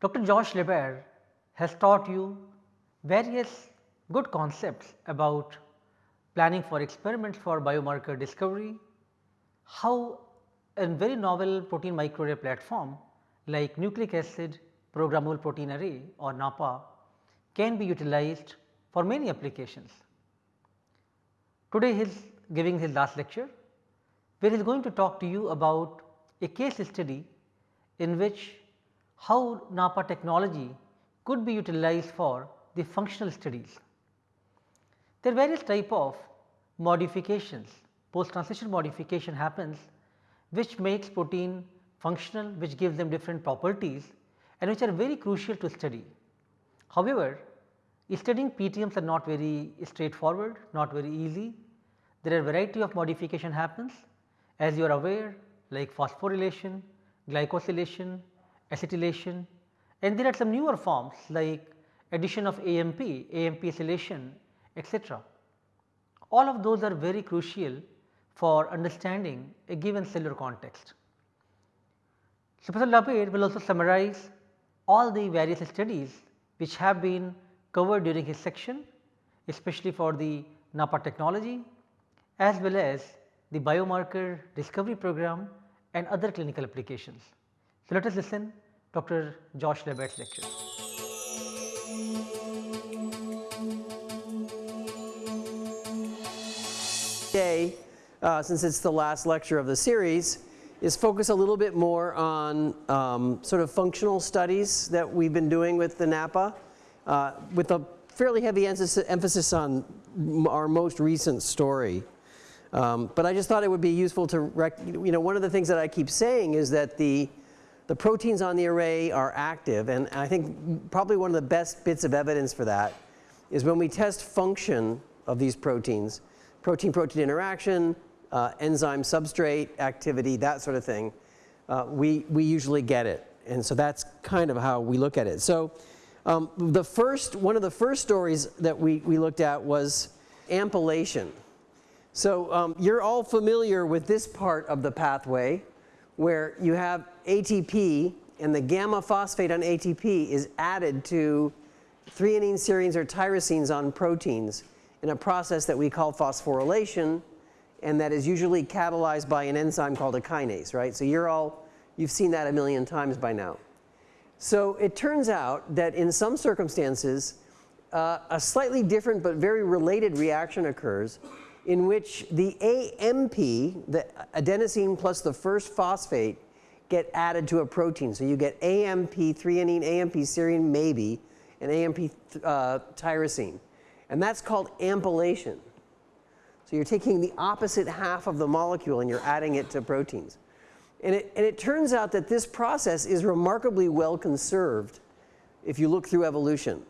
Dr. Josh LaBaer has taught you various good concepts about planning for experiments for biomarker discovery, how a very novel protein microarray platform like nucleic acid programmable protein array or NAPPA can be utilized for many applications. Today he is giving his last lecture where he is going to talk to you about a case study in which how NAPPA technology could be utilized for the functional studies. There are various type of modifications, post translation modification happens which makes protein functional, which gives them different properties and which are very crucial to study. However, studying PTMs are not very straightforward, not very easy. There are variety of modification happens as you are aware like phosphorylation, glycosylation, acetylation and there are some newer forms like addition of AMP, AMP acylation etc. All of those are very crucial for understanding a given cellular context. So, Professor LaBaer will also summarize all the various studies which have been covered during his section especially for the NAPPA technology as well as the biomarker discovery program and other clinical applications. So, let us listen Dr. Josh LaBaer's lecture. Today, uh, since it's the last lecture of the series, is focus a little bit more on um, sort of functional studies that we've been doing with the NAPPA, uh, with a fairly heavy emphasis on our most recent story. Um, but I just thought it would be useful to, you know, one of the things that I keep saying is that the, the proteins on the array are active and I think probably one of the best bits of evidence for that is when we test function of these proteins, protein-protein interaction, uh, enzyme substrate activity, that sort of thing, uh, we, we usually get it. And so that's kind of how we look at it. So um, the first, one of the first stories that we, we looked at was ampylation. So um, you're all familiar with this part of the pathway where you have ATP and the gamma phosphate on ATP is added to threonine, serines or tyrosines on proteins in a process that we call phosphorylation and that is usually catalyzed by an enzyme called a kinase, right. So you're all, you've seen that a million times by now. So it turns out that in some circumstances uh, a slightly different but very related reaction occurs in which the AMP, the adenosine plus the first phosphate get added to a protein. So you get AMP threonine, AMP serine maybe, and AMP uh, tyrosine. And that's called ampylation. So you're taking the opposite half of the molecule and you're adding it to proteins. And it, and it turns out that this process is remarkably well conserved if you look through evolution.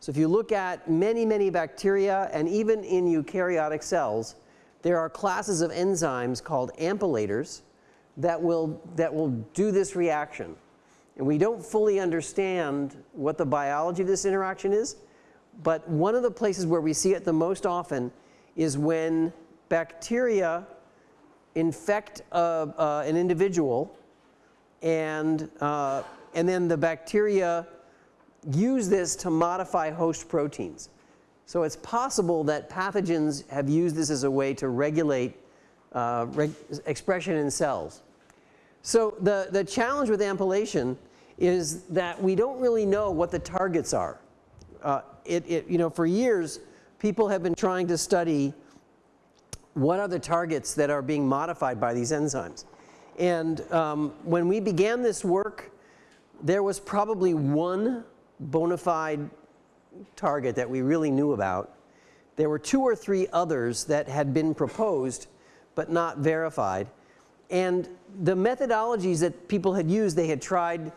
So if you look at many, many bacteria and even in eukaryotic cells, there are classes of enzymes called ampylators that will, that will do this reaction. And we don't fully understand what the biology of this interaction is, but one of the places where we see it the most often is when bacteria infect a, uh, an individual and, uh, and then the bacteria use this to modify host proteins. So it's possible that pathogens have used this as a way to regulate uh, reg expression in cells. So the, the challenge with ampylation is that we don't really know what the targets are. Uh, it, it, you know, for years people have been trying to study what are the targets that are being modified by these enzymes. And um, when we began this work, there was probably one bona fide target that we really knew about. There were two or three others that had been proposed but not verified. And the methodologies that people had used, they had tried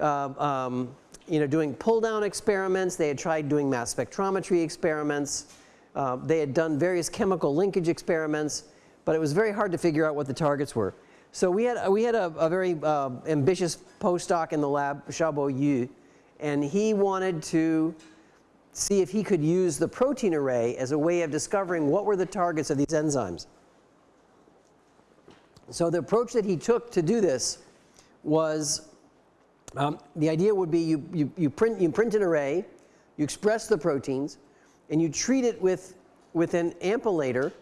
uh, um, you know, doing pull down experiments, they had tried doing mass spectrometry experiments, uh, they had done various chemical linkage experiments, but it was very hard to figure out what the targets were. So we had, we had a, a very uh, ambitious postdoc in the lab, Xiaobo Yu, and he wanted to see if he could use the protein array as a way of discovering what were the targets of these enzymes. So the approach that he took to do this was Um, the idea would be you, you, you, print, you print an array, you express the proteins, and you treat it with, with an ampylator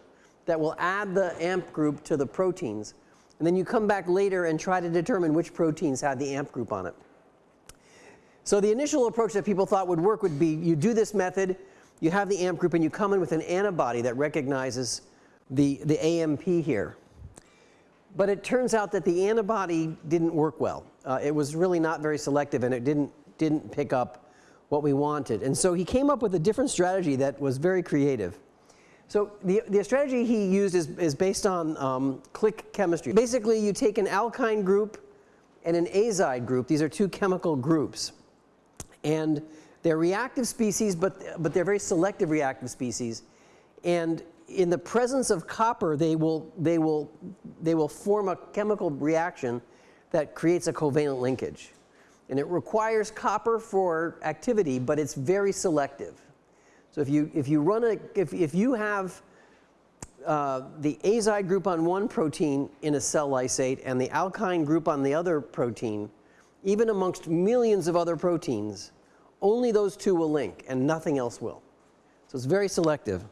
that will add the amp group to the proteins. And then you come back later and try to determine which proteins had the amp group on it. So the initial approach that people thought would work would be you do this method, you have the AMP group and you come in with an antibody that recognizes the, the AMP here. But it turns out that the antibody didn't work well. Uh, it was really not very selective and it didn't, didn't pick up what we wanted. And so he came up with a different strategy that was very creative. So the, the strategy he used is, is based on um, click chemistry. Basically, you take an alkyne group and an azide group. These are two chemical groups. And they're reactive species, but, but they're very selective reactive species. And in the presence of copper, they will, they, will, they will form a chemical reaction that creates a covalent linkage. And it requires copper for activity, but it's very selective. So if you, if you run a, if, if you have uh, the azide group on one protein in a cell lysate and the alkyne group on the other protein, even amongst millions of other proteins, only those two will link and nothing else will. So it's very selective.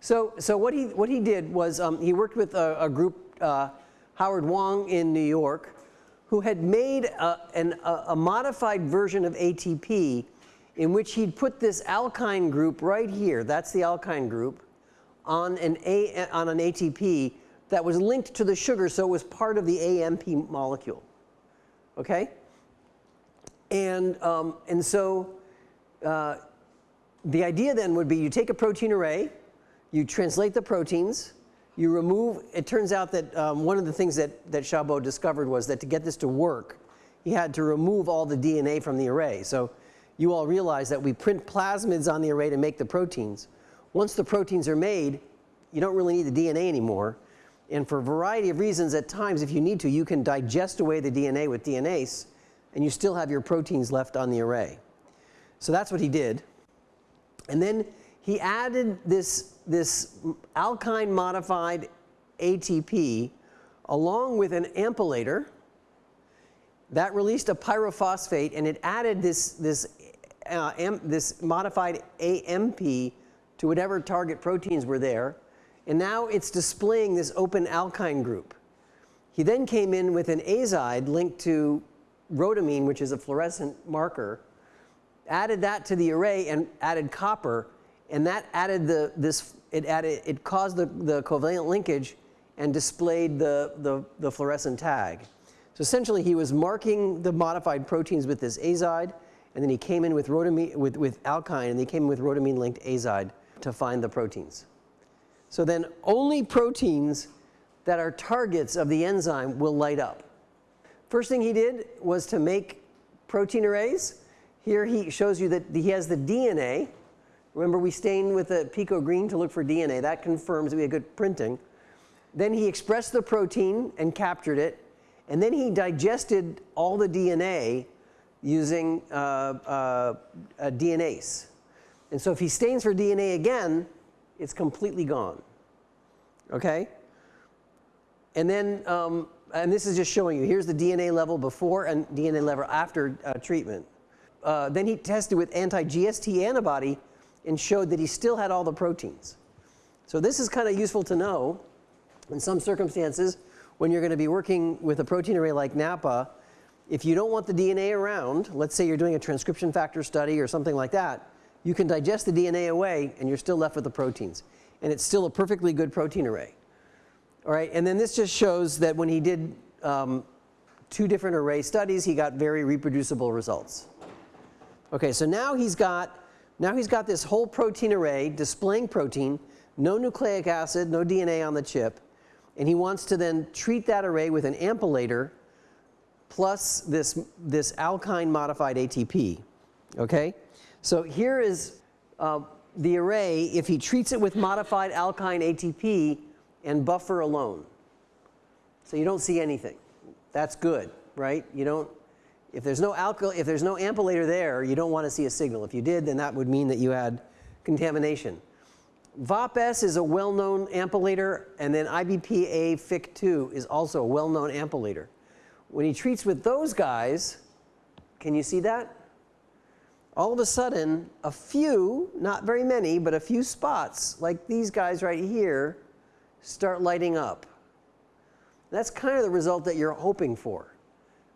So, so what, he, what he did was um, he worked with a, a group, uh, Howard Hang in New York, who had made a, an, a, a modified version of ATP in which he'd put this alkyne group right here, that's the alkyne group, on an, a, on an ATP that was linked to the sugar, so it was part of the AMP molecule. Okay? And, um, and so uh, the idea then would be you take a protein array, you translate the proteins, you remove, it turns out that um, one of the things that, that Xiaobo discovered was that to get this to work, he had to remove all the DNA from the array. So you all realize that we print plasmids on the array to make the proteins. Once the proteins are made, you don't really need the DNA anymore. And for a variety of reasons, at times, if you need to, you can digest away the DNA with DNase and you still have your proteins left on the array. So that's what he did. And then he added this, this alkyne modified ATP along with an ampylator that released a pyrophosphate and it added this, this, uh, am, this modified AMP to whatever target proteins were there. And now it's displaying this open alkyne group. He then came in with an azide linked to rhodamine, which is a fluorescent marker, added that to the array and added copper, and that added the, this, it added, it caused the, the covalent linkage and displayed the, the, the fluorescent tag. So essentially he was marking the modified proteins with this azide, and then he came in with rhodamine, with, with alkyne, and he came in with rhodamine linked azide to find the proteins. So then only proteins that are targets of the enzyme will light up. First thing he did was to make protein arrays. Here he shows you that he has the DNA. Remember we stained with a pico green to look for DNA. That confirms that we had good printing. Then he expressed the protein and captured it. And then he digested all the DNA using uh, uh, DNase. And so if he stains for DNA again, it's completely gone. Okay? And then um, and this is just showing you, here's the DNA level before and DNA level after uh, treatment. Uh, then he tested with anti-GST antibody and showed that he still had all the proteins. So this is kind of useful to know in some circumstances when you're going to be working with a protein array like NAPPA if you don't want the DNA around, let's say you're doing a transcription factor study or something like that, you can digest the DNA away and you're still left with the proteins. And it's still a perfectly good protein array. All right, and then this just shows that when he did um, two different array studies, he got very reproducible results. Okay, so now he's got now he's got this whole protein array displaying protein, no nucleic acid, no DNA on the chip, and he wants to then treat that array with an ampylator plus this this alkyne modified ATP. Okay, so here is uh, the array. If he treats it with modified alkyne ATP, and buffer alone. So you don't see anything. That's good, right? You don't, if there's no alkyl, if there's no ampylator there, you don't want to see a signal. If you did, then that would mean that you had contamination. VOP-S is a well-known ampylator, and then IBP-A-FIC2 is also a well-known ampylator. When he treats with those guys, Can you see that? All of a sudden, a few, not very many, but a few spots, like these guys right here, start lighting up. That's kind of the result that you're hoping for,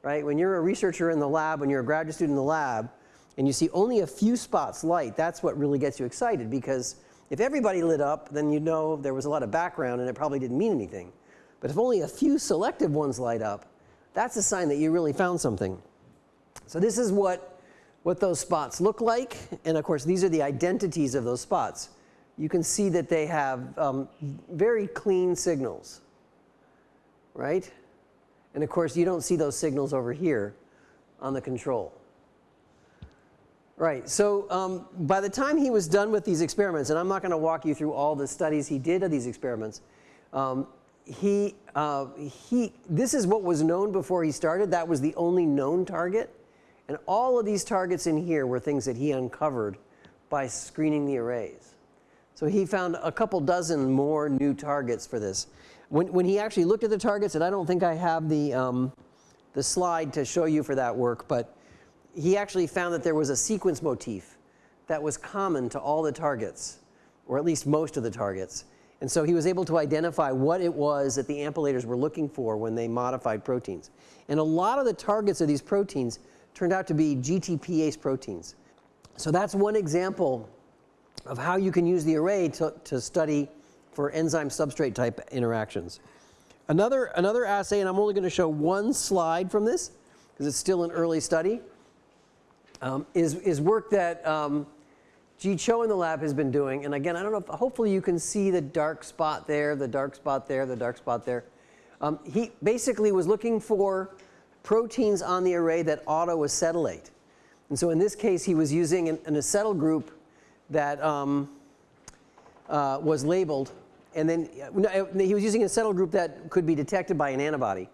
right? When you're a researcher in the lab, when you're a graduate student in the lab, and you see only a few spots light, that's what really gets you excited because if everybody lit up, then you know there was a lot of background and it probably didn't mean anything. But if only a few selective ones light up, that's a sign that you really found something. So this is what, what those spots look like. And of course, these are the identities of those spots. You can see that they have um, very clean signals, right? And of course, you don't see those signals over here on the control. Right, so um, by the time he was done with these experiments, and I'm not going to walk you through all the studies he did of these experiments, um, he, uh, he, this is what was known before he started. That was the only known target. And all of these targets in here were things that he uncovered by screening the arrays. So he found a couple dozen more new targets for this. When, when he actually looked at the targets, and I don't think I have the, um, the slide to show you for that work, but he actually found that there was a sequence motif that was common to all the targets, or at least most of the targets. And so he was able to identify what it was that the ampylators were looking for when they modified proteins. And a lot of the targets of these proteins turned out to be GTPase proteins. So that's one example of how you can use the array to, to study for enzyme substrate type interactions. Another, another assay, and I'm only going to show one slide from this because it's still an early study, um, is, is work that um, Cho in the lab has been doing, and again, I don't know if, hopefully you can see the dark spot there, the dark spot there, the dark spot there. Um, he basically was looking for proteins on the array that autoacetylate. And so in this case, he was using an, an acetyl group that um, uh, was labeled, and then uh, he was using an acetyl group that could be detected by an antibody.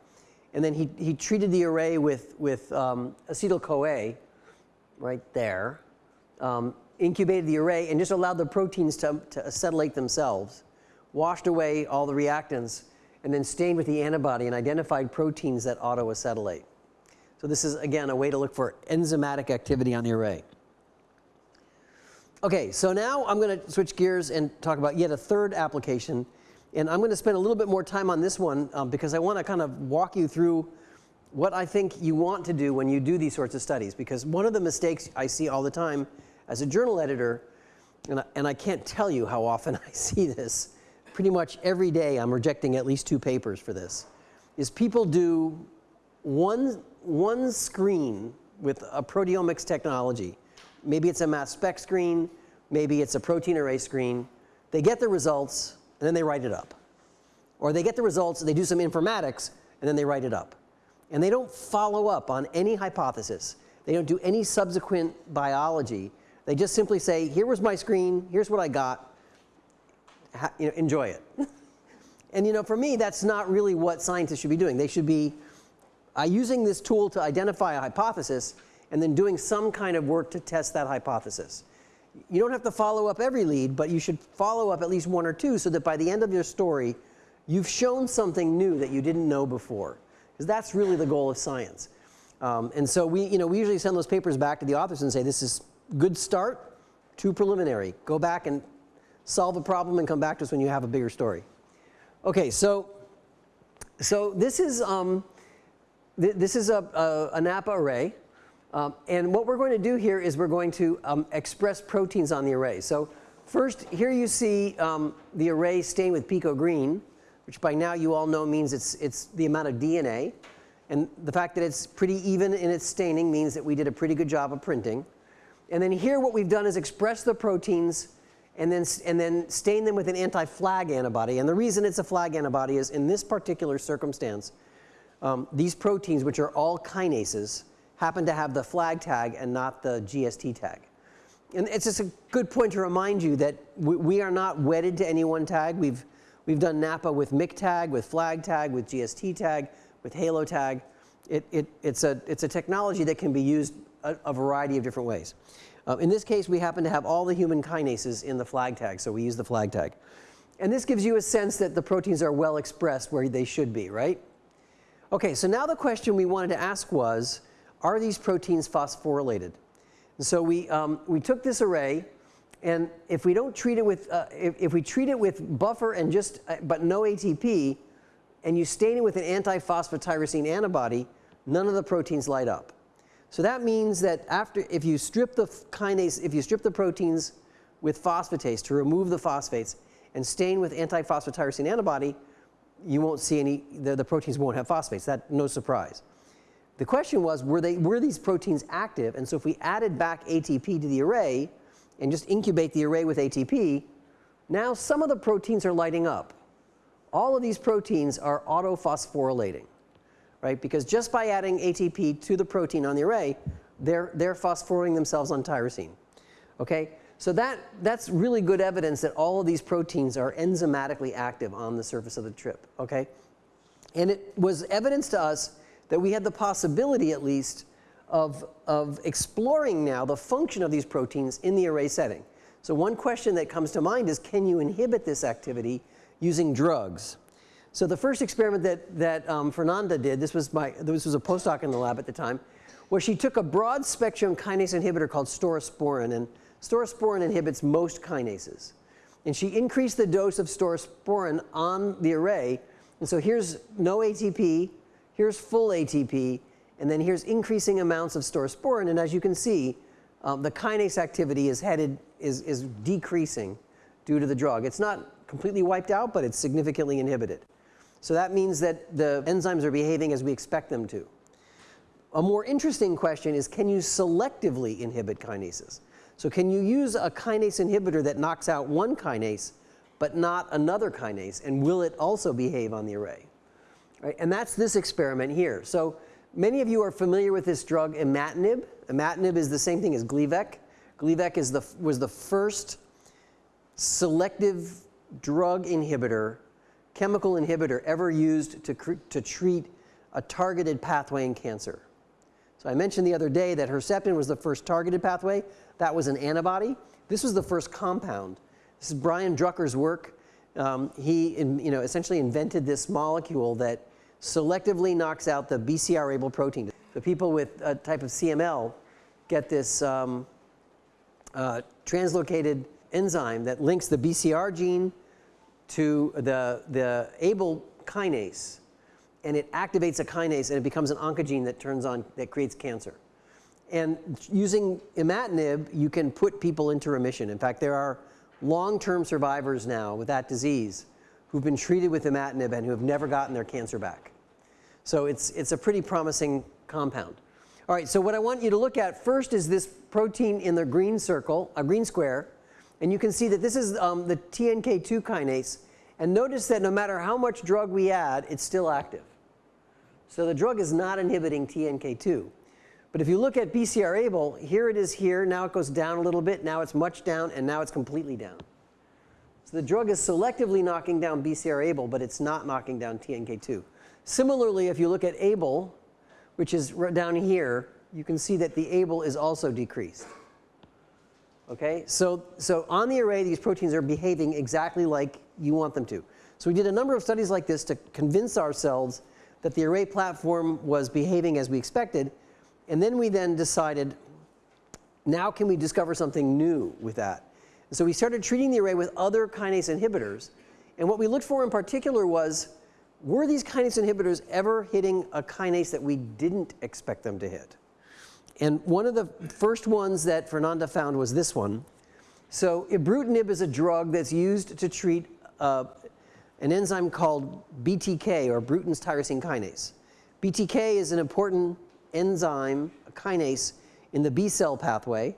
And then he, he treated the array with, with um, acetyl-CoA right there. Um, incubated the array and just allowed the proteins to, to acetylate themselves, washed away all the reactants, and then stained with the antibody and identified proteins that autoacetylate. So this is, again, a way to look for enzymatic activity on the array. Okay, so now I'm going to switch gears and talk about yet a third application. And I'm going to spend a little bit more time on this one um, because I want to kind of walk you through what I think you want to do when you do these sorts of studies. Because one of the mistakes I see all the time as a journal editor, and I, and I can't tell you how often I see this, pretty much every day I'm rejecting at least two papers for this, is people do one, one screen with a proteomics technology. Maybe it's a mass spec screen, maybe it's a protein array screen. They get the results, and then they write it up. Or they get the results, they do some informatics, and then they write it up. And they don't follow up on any hypothesis. They don't do any subsequent biology. They just simply say, here was my screen, here's what I got, ha, you know, enjoy it. and you know, for me, that's not really what scientists should be doing. They should be uh, using this tool to identify a hypothesis and then doing some kind of work to test that hypothesis. You don't have to follow up every lead, but you should follow up at least one or two so that by the end of your story, you've shown something new that you didn't know before. Because that's really the goal of science. Um, and so we, you know, we usually send those papers back to the authors and say, this is good start, too preliminary. Go back and solve a problem and come back to us when you have a bigger story. Okay, so, so this is, um, th this is a, a, a NAPPA array. Um, and what we're going to do here is we're going to um, express proteins on the array. So first, here you see um, the array stained with pico green, which by now you all know means it's, it's the amount of DNA. And the fact that it's pretty even in its staining means that we did a pretty good job of printing. And then here what we've done is express the proteins and then, and then stain them with an anti-flag antibody. And the reason it's a flag antibody is in this particular circumstance, um, these proteins, which are all kinases, happen to have the flag tag and not the GST tag. And it's just a good point to remind you that we, we are not wedded to any one tag. We've, we've done NAPPA with Myc tag, with flag tag, with GST tag, with halo tag. It, it, it's, a, it's a technology that can be used a, a variety of different ways. Uh, in this case, we happen to have all the human kinases in the flag tag, so we use the flag tag. And this gives you a sense that the proteins are well expressed where they should be, right? Okay, so now the question we wanted to ask was, are these proteins phosphorylated? And so we, um, we took this array and if we don't treat it with, uh, if, if, we treat it with buffer and just, uh, but no ATP, and you stain it with an anti-phosphotyrosine antibody, none of the proteins light up. So that means that after, if you strip the kinase, if you strip the proteins with phosphatase to remove the phosphates and stain with anti-phosphotyrosine antibody, you won't see any, the, the proteins won't have phosphates. That, no surprise. The question was, were, they, were these proteins active? And so if we added back ATP to the array and just incubate the array with ATP, now some of the proteins are lighting up. All of these proteins are autophosphorylating, right? Because just by adding ATP to the protein on the array, they're, they're phosphorylating themselves on tyrosine. Okay? So that, that's really good evidence that all of these proteins are enzymatically active on the surface of the trip. Okay? And it was evidence to us that we had the possibility at least of, of exploring now the function of these proteins in the array setting. So one question that comes to mind is can you inhibit this activity using drugs? So the first experiment that, that um, Fernanda did, this was, my, this was a postdoc in the lab at the time, where she took a broad spectrum kinase inhibitor called staurosporine, and staurosporine inhibits most kinases. And she increased the dose of staurosporine on the array, and so here's no ATP, here's full ATP, and then here's increasing amounts of staurosporine, and as you can see, um, the kinase activity is headed, is, is decreasing due to the drug. It's not completely wiped out, but it's significantly inhibited. So that means that the enzymes are behaving as we expect them to. A more interesting question is can you selectively inhibit kinases? So can you use a kinase inhibitor that knocks out one kinase but not another kinase and will it also behave on the array? Right? And that's this experiment here. So many of you are familiar with this drug imatinib. Imatinib is the same thing as Gleevec. Gleevec is the, was the first selective drug inhibitor, chemical inhibitor ever used to, to treat a targeted pathway in cancer. So I mentioned the other day that Herceptin was the first targeted pathway. That was an antibody. This was the first compound. This is Brian Drucker's work. Um, he in, you know, essentially invented this molecule that selectively knocks out the BCR-ABL protein. The people with a type of CML get this um, uh, translocated enzyme that links the BCR gene to the, the ABL kinase and it activates a kinase and it becomes an oncogene that turns on, that creates cancer. And using imatinib, you can put people into remission. In fact, there are long-term survivors now with that disease who've been treated with imatinib and who have never gotten their cancer back. So it's, it's a pretty promising compound. All right, so what I want you to look at first is this protein in the green circle, a green square, and you can see that this is um, the TNK2 kinase. And notice that no matter how much drug we add, it's still active. So the drug is not inhibiting TNK2. But if you look at BCR-ABL, here it is here, now it goes down a little bit, now it's much down, and now it's completely down. So the drug is selectively knocking down BCR-ABL, but it's not knocking down TNK2. Similarly, if you look at ABL, which is down here, you can see that the ABL is also decreased. Okay, so, so on the array, these proteins are behaving exactly like you want them to. So we did a number of studies like this to convince ourselves that the array platform was behaving as we expected. And then we then decided, now can we discover something new with that? And so we started treating the array with other kinase inhibitors. And what we looked for in particular was, were these kinase inhibitors ever hitting a kinase that we didn't expect them to hit? And one of the first ones that Fernanda found was this one. So ibrutinib is a drug that's used to treat uh, an enzyme called BTK or Bruton's tyrosine kinase. BTK is an important enzyme, a kinase, in the B cell pathway,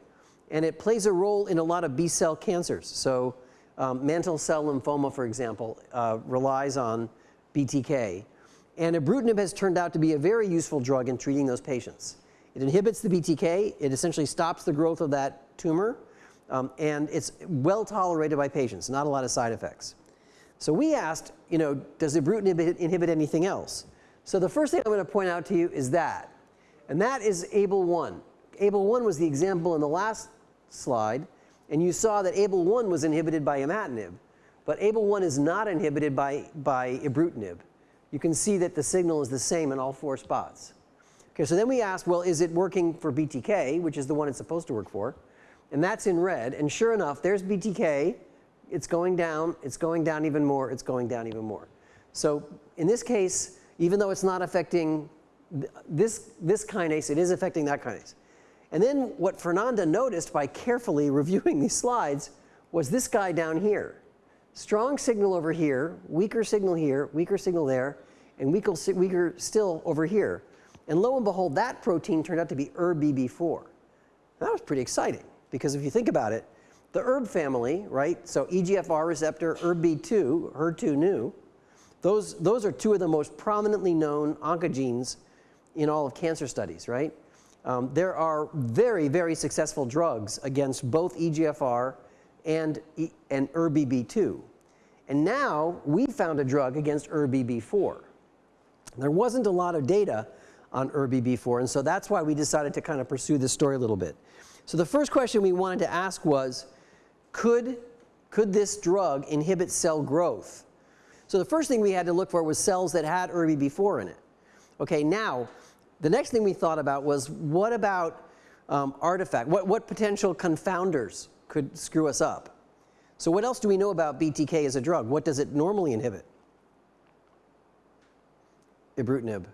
and it plays a role in a lot of B cell cancers. So um, mantle cell lymphoma, for example, uh, relies on BTK. And ibrutinib has turned out to be a very useful drug in treating those patients. It inhibits the BTK, it essentially stops the growth of that tumor, um, and it's well tolerated by patients, not a lot of side effects. So we asked, you know, does ibrutinib inhibit anything else? So the first thing I'm going to point out to you is that, and that is ABL1. ABL1 was the example in the last slide, and you saw that ABL1 was inhibited by imatinib, but ABL1 is not inhibited by, by ibrutinib. You can see that the signal is the same in all four spots. Okay, so then we asked, well, is it working for BTK, which is the one it's supposed to work for? And that's in red. And sure enough, there's BTK. It's going down. It's going down even more. It's going down even more. So in this case, even though it's not affecting this, this kinase, it is affecting that kinase. And then what Fernanda noticed by carefully reviewing these slides was this guy down here. Strong signal over here, weaker signal here, weaker signal there, and weaker, weaker still over here. And lo and behold, that protein turned out to be ERBB4. That was pretty exciting because if you think about it, the ERB family, right? So EGFR receptor, ERBB2, HER2/neu, those, those are two of the most prominently known oncogenes in all of cancer studies, right? Um, there are very, very successful drugs against both EGFR and, and ERBB2. And now we found a drug against ERBB4. There wasn't a lot of data on ERBB4, and so that's why we decided to kind of pursue this story a little bit. So the first question we wanted to ask was, could, could this drug inhibit cell growth? So the first thing we had to look for was cells that had ERBB4 in it. Okay, now the next thing we thought about was what about um, artifact? What, what potential confounders could screw us up? So what else do we know about BTK as a drug? What does it normally inhibit? Ibrutinib.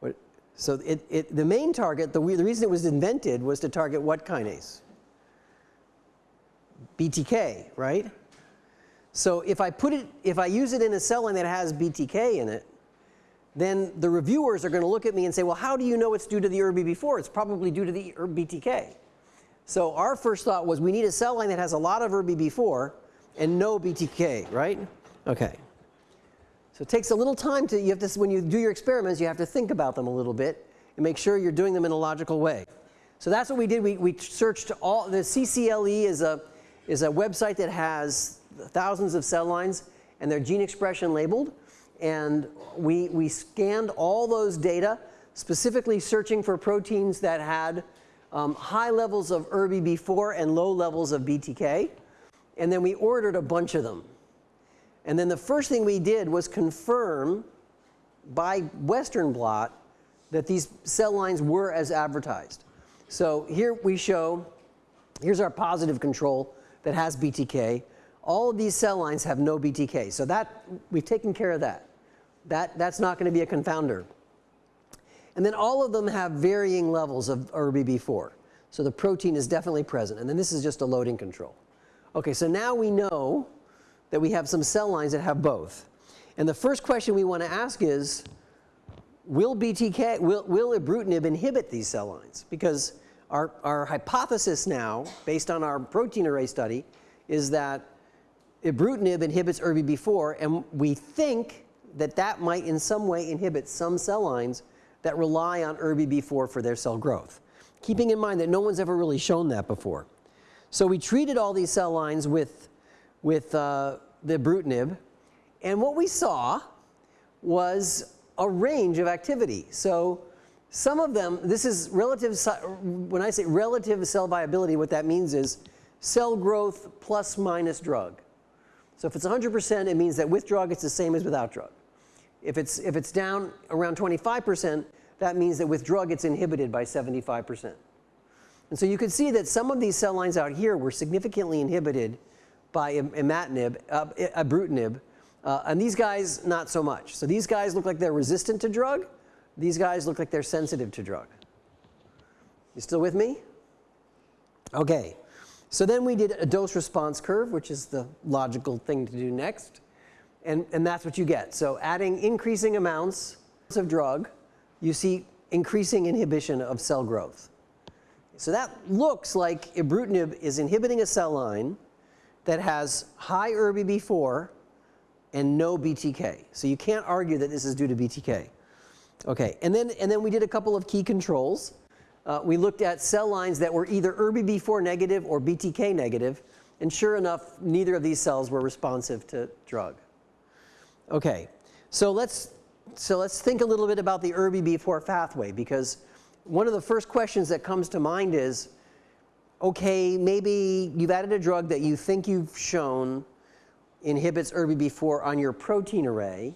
What, so it, it, the main target, the, the reason it was invented was to target what kinase? BTK, right? So if I put it, if I use it in a cell line that has BTK in it, then the reviewers are going to look at me and say, well, how do you know it's due to the ERBB4? It's probably due to the BTK. So our first thought was we need a cell line that has a lot of ERBB4 and no BTK, right? Okay. So it takes a little time to, you have to, when you do your experiments, you have to think about them a little bit and make sure you're doing them in a logical way. So that's what we did. We, we searched all, the CCLE is a, is a website that has thousands of cell lines and their gene expression labeled and we, we scanned all those data, specifically searching for proteins that had um, high levels of ERBB4 and low levels of BTK. And then we ordered a bunch of them. And then the first thing we did was confirm by Western blot that these cell lines were as advertised. So here we show, here's our positive control that has BTK. All of these cell lines have no BTK. So that, we've taken care of that. That, that's not going to be a confounder. And then all of them have varying levels of ERBB4. So the protein is definitely present. And then this is just a loading control. Okay, so now we know that we have some cell lines that have both. And the first question we want to ask is, will BTK, will, will ibrutinib inhibit these cell lines? Because our, our hypothesis now, based on our protein array study, is that ibrutinib inhibits ERBB4, and we think that that might in some way inhibit some cell lines that rely on ERBB4 for their cell growth. Keeping in mind that no one's ever really shown that before. So we treated all these cell lines with, with uh, the ibrutinib, and what we saw was a range of activity. So some of them, this is relative, when I say relative cell viability, what that means is cell growth plus minus drug. So if it's 100%, it means that with drug, it's the same as without drug. If it's, if it's down around 25%, that means that with drug it's inhibited by 75%. And so you can see that some of these cell lines out here were significantly inhibited by imatinib, uh, ibrutinib, uh, and these guys not so much. So these guys look like they're resistant to drug. These guys look like they're sensitive to drug. You still with me? Okay. So then we did a dose response curve, which is the logical thing to do next and, and that's what you get. So adding increasing amounts of drug, you see increasing inhibition of cell growth. So that looks like ibrutinib is inhibiting a cell line that has high ERBB4 and no BTK. So you can't argue that this is due to BTK. Okay, and then, and then we did a couple of key controls. Uh, we looked at cell lines that were either ERBB4 negative or BTK negative, and sure enough, neither of these cells were responsive to drug. Okay, so let's, so let's think a little bit about the ERBB4 pathway because one of the first questions that comes to mind is, okay, maybe you've added a drug that you think you've shown inhibits ERBB4 on your protein array.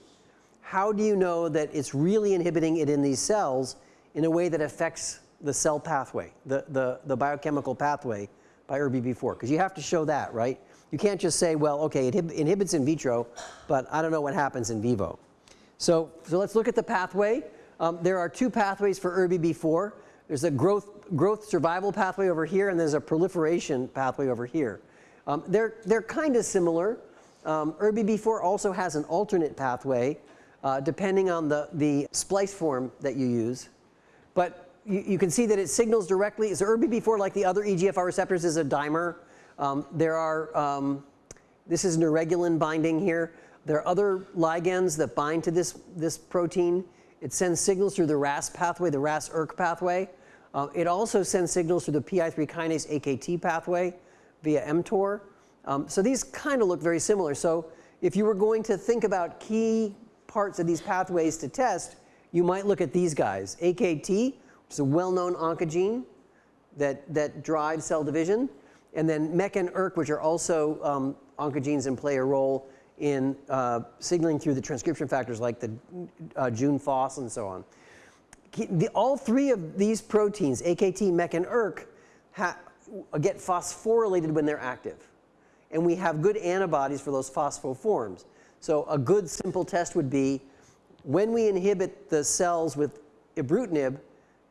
How do you know that it's really inhibiting it in these cells in a way that affects the cell pathway, the, the, the biochemical pathway by ERBB4? Because you have to show that, right? You can't just say, well, okay, it inhibits in vitro, but I don't know what happens in vivo. So, so let's look at the pathway. Um, there are two pathways for ERBB4. There's a growth, growth survival pathway over here, and there's a proliferation pathway over here. Um, they're they're kind of similar. Um, ERBB4 also has an alternate pathway uh, depending on the, the splice form that you use. But you, you, can see that it signals directly. So ERBB4, like the other EGFR receptors, is a dimer. Um, there are, um, this is neuregulin binding here. There are other ligands that bind to this, this protein. It sends signals through the RAS pathway, the RAS-ERK pathway. Uh, it also sends signals through the PI3 kinase AKT pathway via mTOR. Um, so these kind of look very similar. So if you were going to think about key parts of these pathways to test, you might look at these guys. AKT, which is a well-known oncogene that, that drives cell division, and then MEK and ERK, which are also um, oncogenes and play a role in uh, signaling through the transcription factors like the uh, Jun-FOS and so on. The, all three of these proteins, AKT, MEK, and ERK, get phosphorylated when they're active. And we have good antibodies for those phosphoforms. So a good simple test would be when we inhibit the cells with ibrutinib,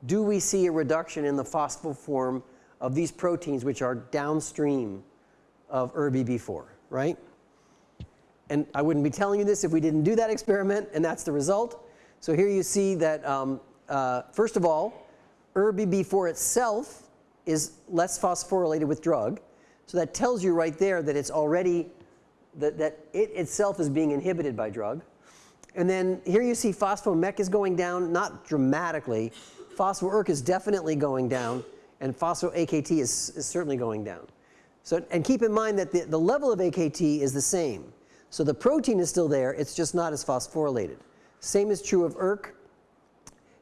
do we see a reduction in the phosphoform of these proteins which are downstream of ERBB4, right? And I wouldn't be telling you this if we didn't do that experiment, and that's the result. So here you see that, um, uh, first of all, ERBB4 itself is less phosphorylated with drug. So that tells you right there that it's already, that, that it itself is being inhibited by drug. And then here you see phospho-MEK is going down, not dramatically. Phospho-ERK is definitely going down, and phospho-AKT is, is certainly going down. So, and keep in mind that the, the level of AKT is the same. So the protein is still there, it's just not as phosphorylated. Same is true of ERK,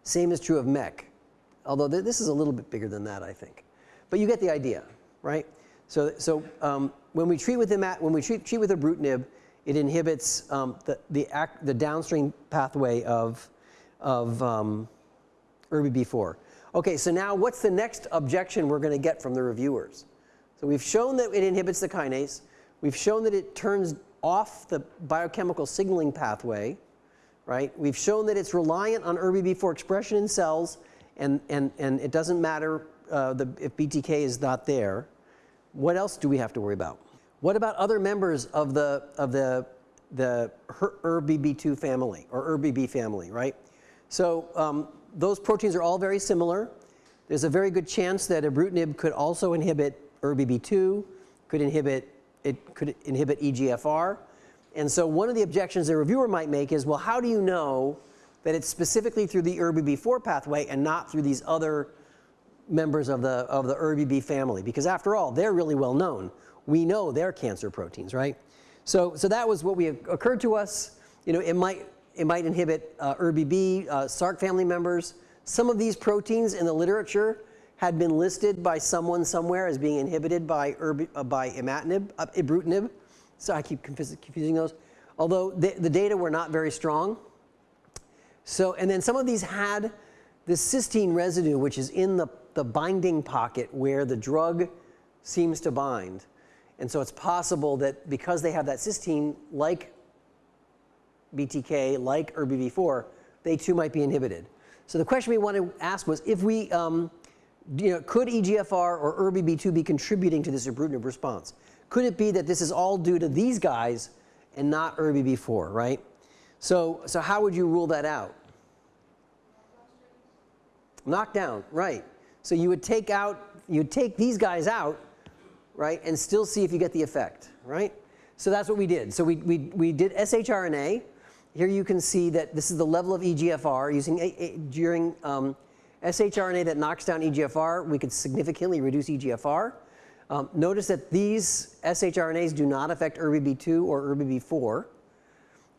same is true of MEK. Although th this is a little bit bigger than that, I think. But you get the idea, right? So, so um, when we treat with at when we treat, treat with ibrutinib, it inhibits um, the, the, act, the downstream pathway of, of um, ERBB4. Okay, so now what's the next objection we're going to get from the reviewers? So we've shown that it inhibits the kinase. We've shown that it turns off the biochemical signaling pathway, right? We've shown that it's reliant on ERBB4 expression in cells, and, and, and it doesn't matter uh, the, if BTK is not there. What else do we have to worry about? What about other members of the, of the, the ERBB2 family or ERBB family, right? So um, those proteins are all very similar. There's a very good chance that ibrutinib could also inhibit ERBB2, could inhibit it could inhibit EGFR. And so one of the objections the reviewer might make is, well, how do you know that it's specifically through the ERBB4 pathway and not through these other members of the, of the ERBB family? Because after all, they're really well known. We know they're cancer proteins, right? So, so that was what we occurred to us. You know, it might, it might inhibit uh, ERBB, uh, SRC family members. Some of these proteins in the literature had been listed by someone somewhere as being inhibited by, erb, uh, by imatinib, uh, ibrutinib. So I keep confusing those. Although the, the data were not very strong. So, and then some of these had the cysteine residue, which is in the, the binding pocket where the drug seems to bind. And so it's possible that because they have that cysteine, like BTK, like ERBB4, they too might be inhibited. So the question we want to ask was if we um, you know, could EGFR or ERBB2 be contributing to this ibrutinib response? Could it be that this is all due to these guys and not ERBB4, right? So, so how would you rule that out? Knockdown, right. So you would take out, you'd take these guys out, right, and still see if you get the effect, right? So that's what we did. So we, we, we did shRNA. Here you can see that this is the level of EGFR using a, a, during um, shRNA that knocks down EGFR, we could significantly reduce EGFR. Um, notice that these shRNAs do not affect ERBB2 or ERBB4.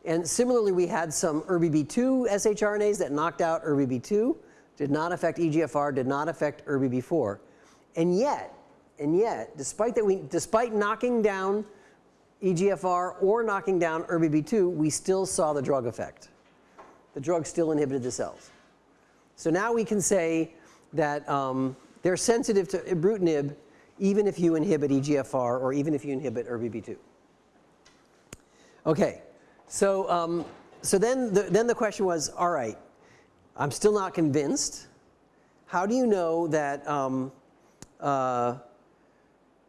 And similarly, we had some ERBB2 shRNAs that knocked out ERBB2, did not affect EGFR, did not affect ERBB4. And yet, and yet, despite that we, despite knocking down EGFR or knocking down ERBB2, we still saw the drug effect. The drug still inhibited the cells. So now we can say that um, they're sensitive to ibrutinib even if you inhibit EGFR or even if you inhibit ERBB2. Okay, so, um, so then, the, then the question was, all right, I'm still not convinced. How do you know that um, uh,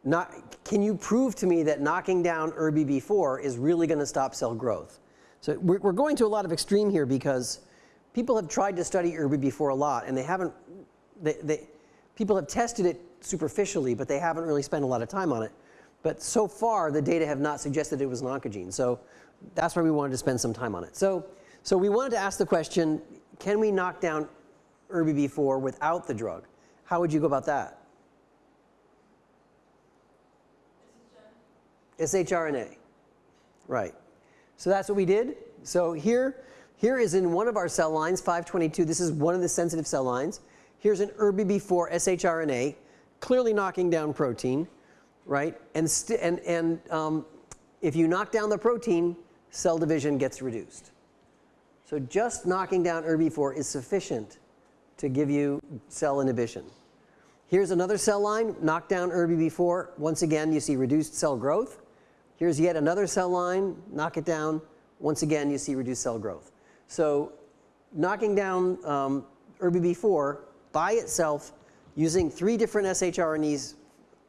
not, can you prove to me that knocking down ERBB4 is really going to stop cell growth? So we're, we're, going to a lot of extreme here because people have tried to study ERBB4 a lot and they haven't, they, they, people have tested it superficially, but they haven't really spent a lot of time on it. But so far, the data have not suggested it was an oncogene. So that's why we wanted to spend some time on it. So, so we wanted to ask the question, can we knock down ERBB4 without the drug? How would you go about that? shRNA. Right. So that's what we did. So here, here is in one of our cell lines, 522. This is one of the sensitive cell lines. Here's an ERBB4 shRNA, clearly knocking down protein, right? And, and, and um, if you knock down the protein, cell division gets reduced. So just knocking down ERBB4 is sufficient to give you cell inhibition. Here's another cell line, knock down ERBB4. Once again, you see reduced cell growth. Here's yet another cell line, knock it down. Once again, you see reduced cell growth. So knocking down um, ERBB4 by itself using three different shRNAs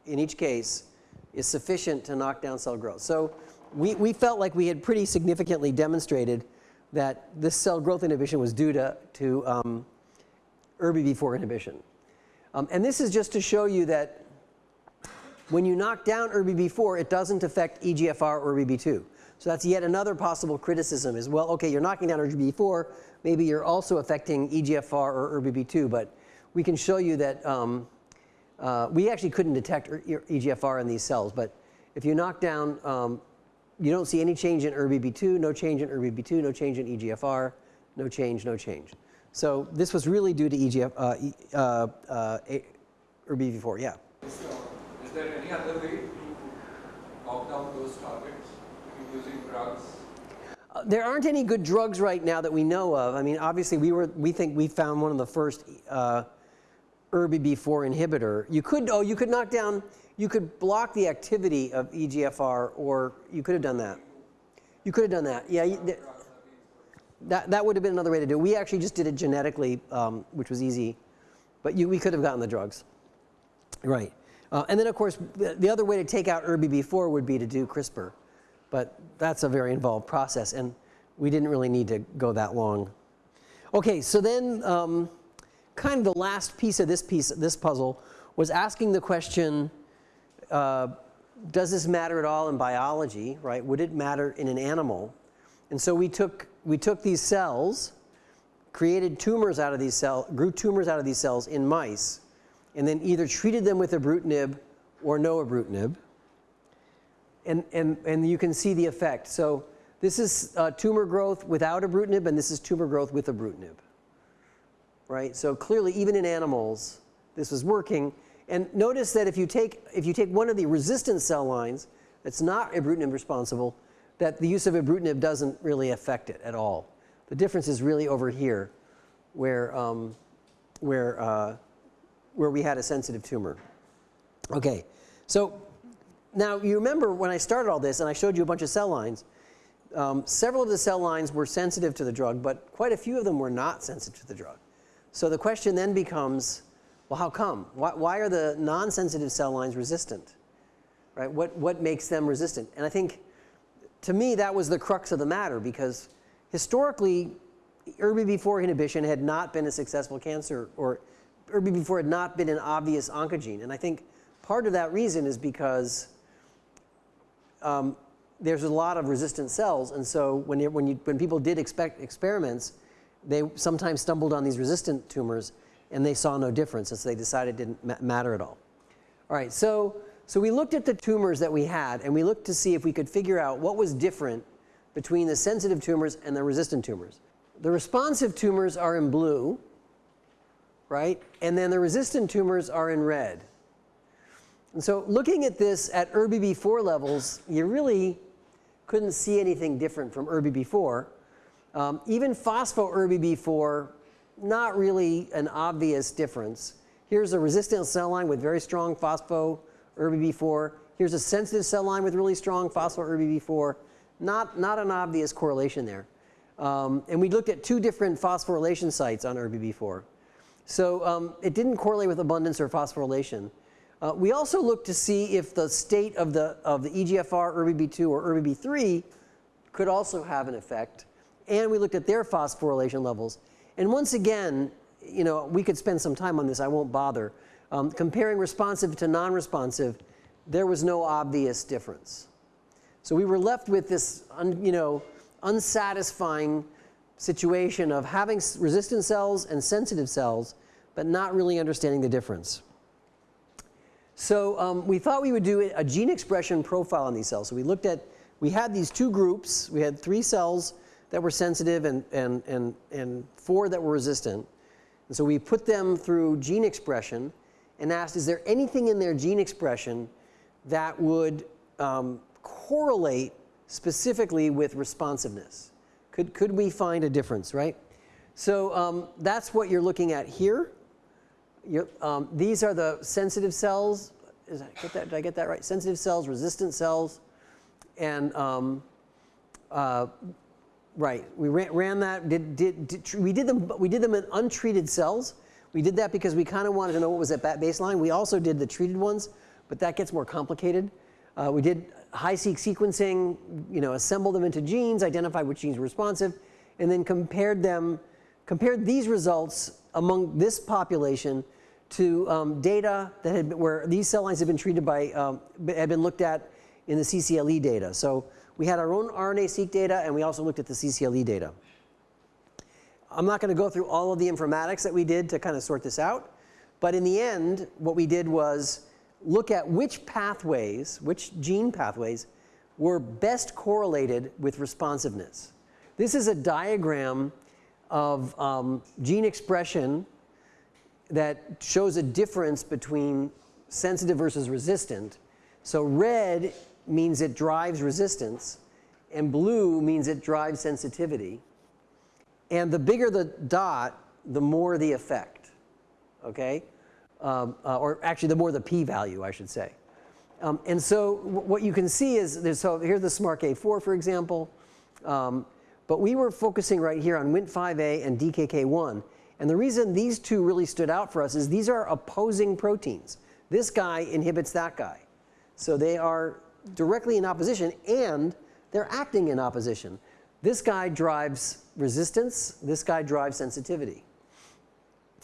in each case is sufficient to knock down cell growth. So we, we felt like we had pretty significantly demonstrated that this cell growth inhibition was due to, to um, ERBB4 inhibition. Um, and this is just to show you that when you knock down ERBB4, it doesn't affect EGFR or ERBB2. So that's yet another possible criticism is, well, okay, you're knocking down ERBB4, maybe you're also affecting EGFR or ERBB2, but we can show you that um, uh, we actually couldn't detect EGFR in these cells, but if you knock down, um, you don't see any change in ERBB2, no change in ERBB2, no change in EGFR, no change, no change. So this was really due to EGF, uh, uh, uh, ERBB4, yeah there any other way to knock down those targets using drugs? Uh, there aren't any good drugs right now that we know of. I mean, obviously, we were we think we found one of the first uh, ERBB4 inhibitor. You could oh you could knock down you could block the activity of EGFR, or you could have done that. You could have done that. Yeah. That, that would have been another way to do it. We actually just did it genetically, um, which was easy. But you, we could have gotten the drugs. Right. Uh, and then, of course, the, the, other way to take out ERBB4 would be to do CRISPR. But that's a very involved process, and we didn't really need to go that long. Okay, so then um, kind of the last piece of this piece, this puzzle, was asking the question, uh, does this matter at all in biology, right? Would it matter in an animal? And so we took, we took these cells, created tumors out of these cells, grew tumors out of these cells in mice, and then either treated them with ibrutinib or no ibrutinib. And, and, and you can see the effect. So this is uh, tumor growth without ibrutinib, and this is tumor growth with ibrutinib. Right? So clearly, even in animals, this was working. And notice that if you take, if you take one of the resistant cell lines that's not ibrutinib responsible, that the use of ibrutinib doesn't really affect it at all. The difference is really over here, where, um, where uh, where we had a sensitive tumor. Okay, so now you remember when I started all this and I showed you a bunch of cell lines, um, several of the cell lines were sensitive to the drug, but quite a few of them were not sensitive to the drug. So the question then becomes, well, how come? Why, why are the non-sensitive cell lines resistant? Right? What, what makes them resistant? And I think, to me, that was the crux of the matter because historically, ERBB4 inhibition had not been a successful cancer or ERBB4 had not been an obvious oncogene. And I think part of that reason is because um, there's a lot of resistant cells. And so when, you, when, you, when people did expect experiments, they sometimes stumbled on these resistant tumors and they saw no difference. And so they decided it didn't ma matter at all. All right, so, so we looked at the tumors that we had and we looked to see if we could figure out what was different between the sensitive tumors and the resistant tumors. The responsive tumors are in blue right? And then the resistant tumors are in red. And so looking at this at ERBB4 levels, you really couldn't see anything different from ERBB4. Um, even phospho-ERBB4 not really an obvious difference. Here's a resistant cell line with very strong phospho ERBB4. Here's a sensitive cell line with really strong phospho ERBB4. Not, not an obvious correlation there. Um, and we looked at two different phosphorylation sites on ERBB4. So um, it didn't correlate with abundance or phosphorylation. Uh, we also looked to see if the state of the, of the EGFR, ERBB2, or ERBB3 could also have an effect. And we looked at their phosphorylation levels. And once again, you know, we could spend some time on this, I won't bother. Um, comparing responsive to non-responsive, there was no obvious difference. So we were left with this, un, you know, unsatisfying situation of having resistant cells and sensitive cells, but not really understanding the difference. So um, we thought we would do a gene expression profile on these cells. So we looked at, we had these two groups. We had three cells that were sensitive and, and, and, and four that were resistant. And so we put them through gene expression and asked, is there anything in their gene expression that would um, correlate specifically with responsiveness? Could, could we find a difference, right? So um, that's what you're looking at here. Um, these are the sensitive cells. Is get that, did I get that right? Sensitive cells, resistant cells, and um, uh, right. We ran, ran that. Did, did, did, we did them? We did them in untreated cells. We did that because we kind of wanted to know what was at that baseline. We also did the treated ones, but that gets more complicated. Uh, we did HiSeq sequencing, you know, assembled them into genes, identified which genes were responsive, and then compared them, compared these results among this population to um, data that had been, where these cell lines had been treated by, um, had been looked at in the CCLE data. So we had our own RNA-seq data and we also looked at the CCLE data. I'm not going to go through all of the informatics that we did to kind of sort this out. But in the end, what we did was look at which pathways, which gene pathways were best correlated with responsiveness. This is a diagram of um, gene expression that shows a difference between sensitive versus resistant. So red means it drives resistance and blue means it drives sensitivity. And the bigger the dot, the more the effect, okay? Um, uh, or actually the more the p-value, I should say. Um, and so what you can see is, there's, so here's the SMARCA4, for example. Um, but we were focusing right here on Wnt5a and DKK1. And the reason these two really stood out for us is these are opposing proteins. This guy inhibits that guy. So they are directly in opposition and they're acting in opposition. This guy drives resistance, this guy drives sensitivity.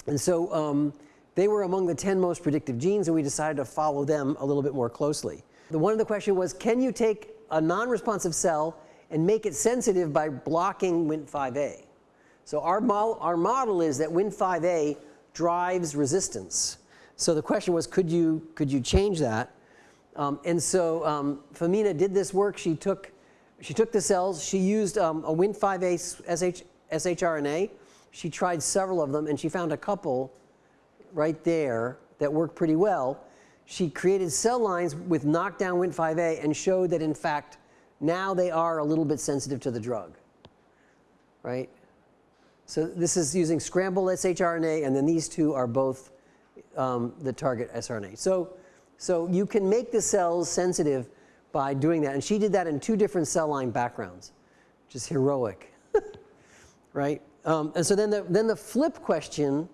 And so um, they were among the 10 most predictive genes and we decided to follow them a little bit more closely. The one of the question was, can you take a non-responsive cell and make it sensitive by blocking Wnt5a? So our model, our model is that Wnt5a drives resistance. So the question was, could you, could you change that? Um, and so um, Femina did this work. She took, she took the cells. She used um, a Wnt5a SH, shRNA. She tried several of them, and she found a couple right there that worked pretty well. She created cell lines with knockdown Wnt5a and showed that, in fact, now they are a little bit sensitive to the drug, right? So this is using scrambled shRNA, and then these two are both um, the target sRNA. So, so you can make the cells sensitive by doing that. And she did that in two different cell line backgrounds, which is heroic, right? Um, and so then the, then the flip question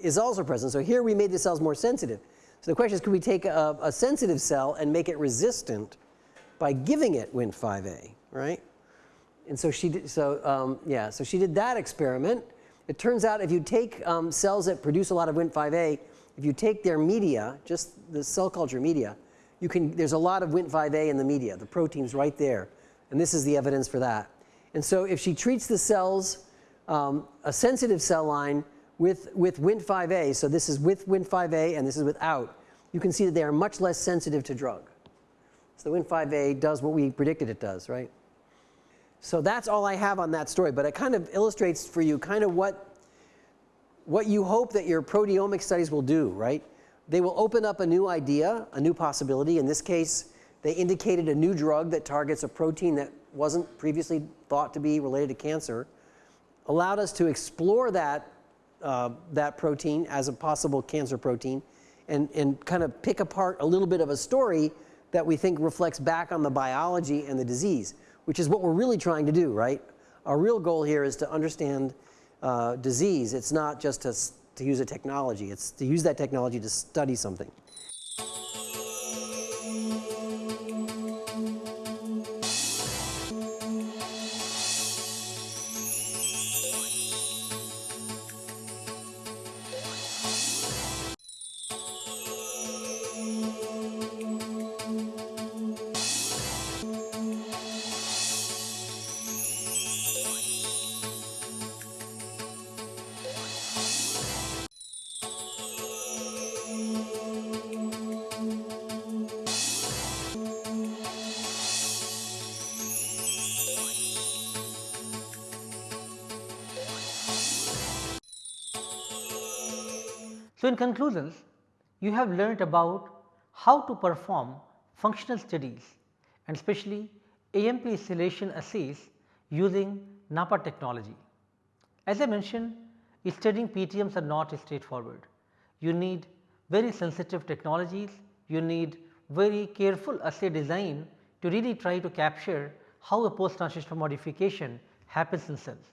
is also present. So here we made the cells more sensitive. So the question is, could we take a, a sensitive cell and make it resistant by giving it Wnt5a, right? And so she did, so um, yeah, so she did that experiment. It turns out if you take um, cells that produce a lot of Wnt5a, if you take their media, just the cell culture media, you can, there's a lot of Wnt5a in the media, the protein's right there. And this is the evidence for that. And so if she treats the cells, um, a sensitive cell line with, with Wnt5a, so this is with Wnt5a and this is without, you can see that they are much less sensitive to drug. So the Wnt5a does what we predicted it does, right? So that's all I have on that story, but it kind of illustrates for you kind of what, what you hope that your proteomic studies will do, right? They will open up a new idea, a new possibility. In this case, they indicated a new drug that targets a protein that wasn't previously thought to be related to cancer, allowed us to explore that uh, that protein as a possible cancer protein and, and kind of pick apart a little bit of a story that we think reflects back on the biology and the disease, which is what we're really trying to do, right? Our real goal here is to understand uh, disease. It's not just to, to use a technology, it's to use that technology to study something. So, in conclusions, you have learnt about how to perform functional studies and especially AMP installation assays using NAPPA technology. As I mentioned, studying PTMs are not straightforward. You need very sensitive technologies, you need very careful assay design to really try to capture how a post translational modification happens in cells.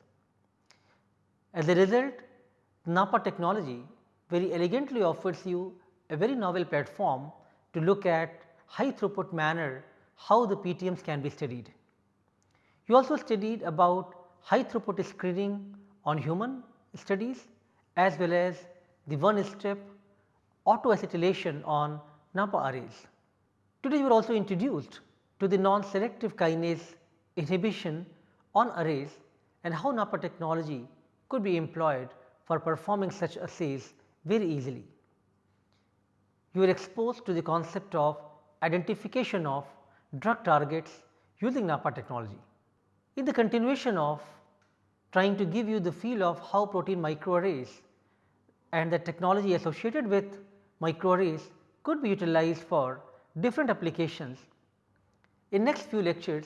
As a result, NAPPA technology very elegantly offers you a very novel platform to look at high throughput manner how the PTMs can be studied. You also studied about high throughput screening on human studies as well as the one step autoacetylation on NAPPA arrays. Today you were also introduced to the non-selective kinase inhibition on arrays and how NAPPA technology could be employed for performing such assays very easily. You are exposed to the concept of identification of drug targets using NAPPA technology. In the continuation of trying to give you the feel of how protein microarrays and the technology associated with microarrays could be utilized for different applications. In next few lectures,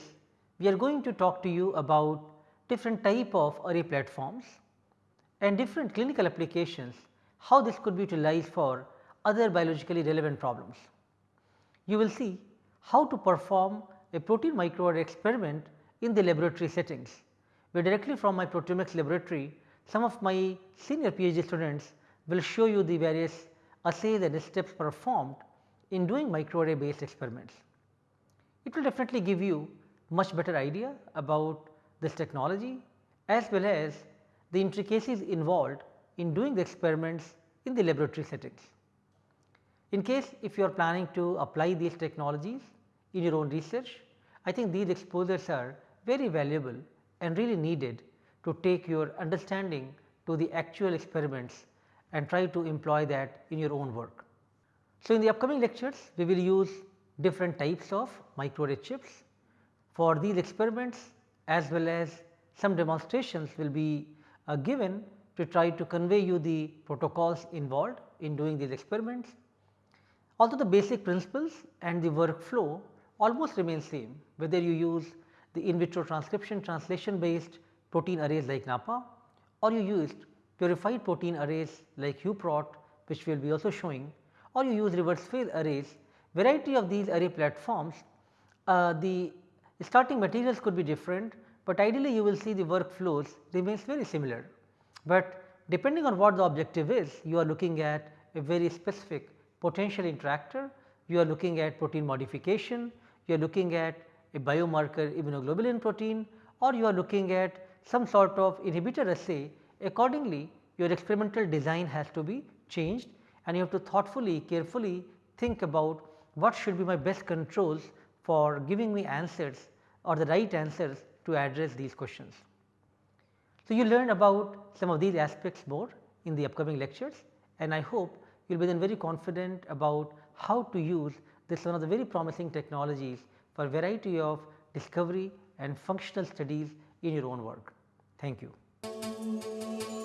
we are going to talk to you about different type of array platforms and different clinical applications how this could be utilized for other biologically relevant problems. You will see how to perform a protein microarray experiment in the laboratory settings, where directly from my proteomics laboratory some of my senior PhD students will show you the various assays and steps performed in doing microarray based experiments. It will definitely give you much better idea about this technology as well as the intricacies involved in doing the experiments in the laboratory settings. In case if you are planning to apply these technologies in your own research, I think these exposures are very valuable and really needed to take your understanding to the actual experiments and try to employ that in your own work. So, in the upcoming lectures we will use different types of microarray chips. For these experiments as well as some demonstrations will be uh, given to try to convey you the protocols involved in doing these experiments. Although the basic principles and the workflow almost remain same whether you use the in vitro transcription translation based protein arrays like NAPPA or you used purified protein arrays like HuProt which we will be also showing or you use reverse phase arrays variety of these array platforms uh, the starting materials could be different, but ideally you will see the workflows remains very similar but depending on what the objective is you are looking at a very specific potential interactor, you are looking at protein modification, you are looking at a biomarker immunoglobulin protein or you are looking at some sort of inhibitor assay accordingly your experimental design has to be changed and you have to thoughtfully carefully think about what should be my best controls for giving me answers or the right answers to address these questions. So, you learn about some of these aspects more in the upcoming lectures and I hope you will be then very confident about how to use this one of the very promising technologies for variety of discovery and functional studies in your own work. Thank you.